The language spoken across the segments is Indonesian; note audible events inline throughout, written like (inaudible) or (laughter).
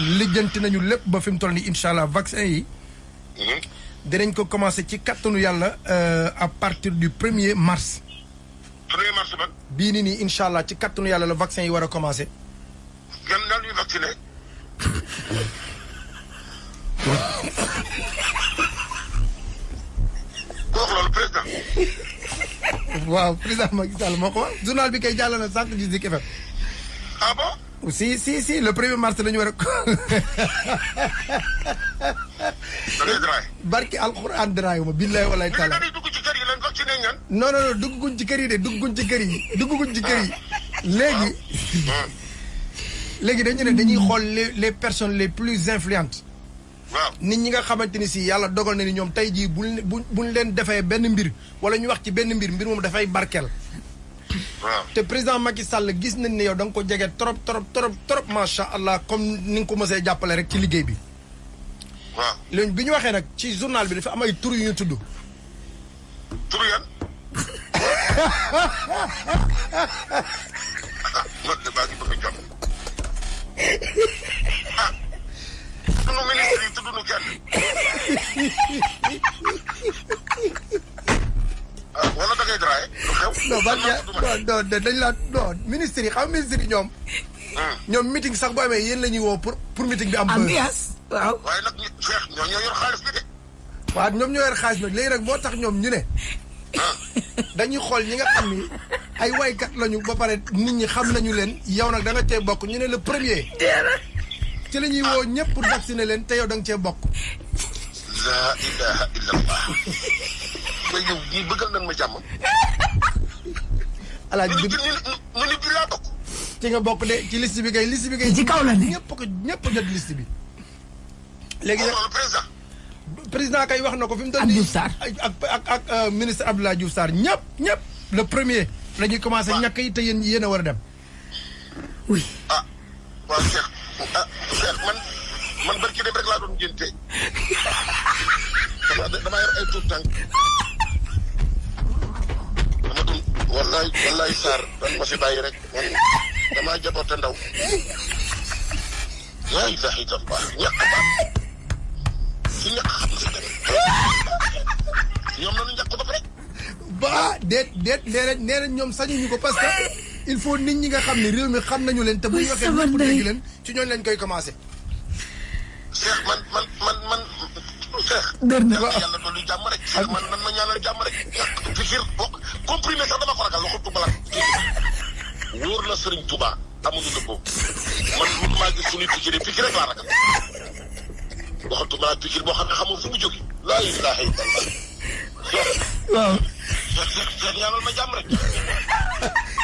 lijjanti nañu lépp ba fi mu toll nii incha allah vaccin yi. Dinañ ko commencé ci kattanu yàlla euh, à partir du premier mars. Premier mars ba. Bii nii nii incha allah ci kattanu yàlla la vaccin yi war a commencé yan nan ñuy vacciné. Ku wax loolu président. Waaw président Macky Sall moo ko wax. Journal bi kay jàll na sànq gis Zik FM ah bon? Si si si le premier mars la ñu war a draay barki alxuraan daraayu ma billahi walaay taala. Non non non dugguñ ci kër yi de dugguñ ci kër yi dugguñ ci kër yi. Léegi léegi dañu ne dañuy xool les les personnes les plus influentes. Waaw. Nit ñi nga xamante ni si yàlla dogal na ni ñoom tey jii buñ bu buñ leen defee benn mbir wala ñu wax ci benn mbir mbir moom dafay barkeel te président Macky Sall gis nañ ne yow da nga ko jege trop trop trop trop macha allah comme ni nga ko mësee jàppale rek ci liggéey bi. waaw. Léegi bi ñu waxee nag ci journal bi dafa am ay tur yu ñu tudd. turu yan? (laughs) Man de ngi bëgg a jàmm ah sunu ministre yi tudd nu kenn (laughs) ah wala da ngay draay lu xew non ban ya non non dañ la non ministre yi xam ministre yi ñoom. ñoom meeting sax boo amee yéen la ñuy woo pour pour meeting bi am. buzz. ambiance waaw. Waaye nag ñu Cheikh ñoo ñoo yor xaalis bi de. Waaw ñoom ñoo yor xaalis nag. Léegi nag moo tax ñoom ñu ne dañuy xool ñi nga xam ni ay waykat lañu ba pare nit ñi xam nañu leen. Yow nag da nga cee bokk ñu ne le premier. Ci la ñuy woo ñëpp pour vacciner leen te yow da nga cee bokk. laa ilaha illallah. (laughs) Mais yow bëggal nañ ma jàmm alaaji ñu bi ni ñu ni bi laa bokk ci nga bokk de ci liste bi kay liste bi kay. ci kaw la ne. ñëpp ko ñëpp jot liste bi. léegi nag président président kay wax na ko fi mu toll Ak Sarr. ak ak euh, ministre Abdoulaye Diouf Sarr ñëpp ñëpp le premier la ñuy commencé ñàkk yi te yéen yéen a war a dem. oui ah waaw Cheikh ah Cheikh man man barki dem rek laa doon ngénte dama yor ay tuut tànk wallaay wallaay Sarr dan ma fi bàyyi rek man damaa jaboote ndaw yaa ilaha illallah. Ñàkk ba si ñàkk xam si tamit ñoom nañu ñàkk ba pare ba déet déet nee nañ nee nañ ñoom sañuñu ko parce que il faut nit ñi nga xam ne réew mi xam nañu leen te bu ñu Oui, waxee sama ñëpp ndey. dégg leen ci ñooñu lañ koy commencé. Cheikh man man man man Cheikh. Yàlla jàmm rek. Cheikh man man ma ñaanal jàmm rek. Ñàkk fikir bokk comprimé sax dama ko ragal waxu Touba wóor na Serigne Touba amuñu dëppoo. Man maa gis suñuy fikir yi fikir rek laa ragal. Waxu Touba la boo xam ne xamul fu mu jóge laa ilaha illallah. Waaw. Cheikh Cheikh ma jàmm rek.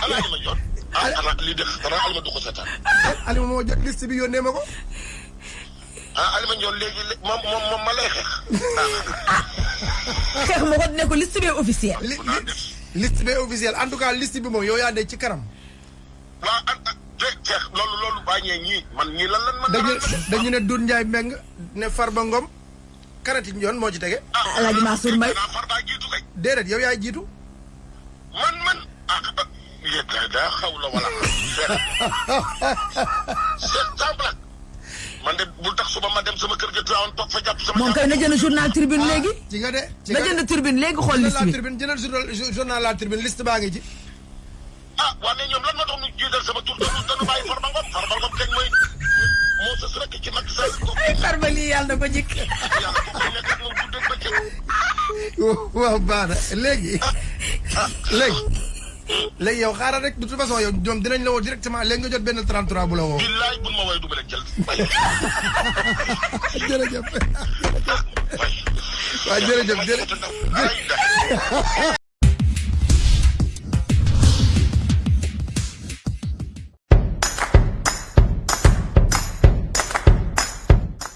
Alaa ma joon ah ana lii def dara alima du ko seetaan. Alima moo jot liste bi yónnee ma ko. ah alima ñoon léegi moom moom ma lay xeex. Xeex ma ko ne ko liste bi officiel liste bi officiel en tout cas liste bi moom yow yaa dee ci kanam. waa ah ah Cheikh Cheikh loolu loolu bàññee ñii man ñii lan lan man dañu ne Doudou Ndiaye Mbeng ne Farba Ngom karati yoon moo ci tege. Mansour Mbaye déedéet yow yaay jiitu. man man ah ah yéen daa daa xaw la wala blague man de bul tax suba ma dem sama kër ga Tivaouane toog fa jàpp sama moom kay na jënd journal tribune léegi ci nga de. ci na nga jënd tribune léegi xool liste la bi tribune jëndal journal journal la tribune liste baa ngi ci. ah waa mais ñoom lan moo tax ñu jiital sama tur dañu dañu bàyyi Farba Ngom Farba Ngom kañ mooy moo sës rek ci Macky Sall ay farba lii yàlla na ko jikk yàlla fi nekk ak moom guddeeg bëccëg waaw baax na léegi. léegi. léegi yow xaaral rek de toute façon yow ñoom dinañ la woo directement léegi nga jot benn 33 bu la woo. billaay buñ ma woowee du jël mbay. jërëjëf. waaw (laughs) jërëjëf jërëjëf.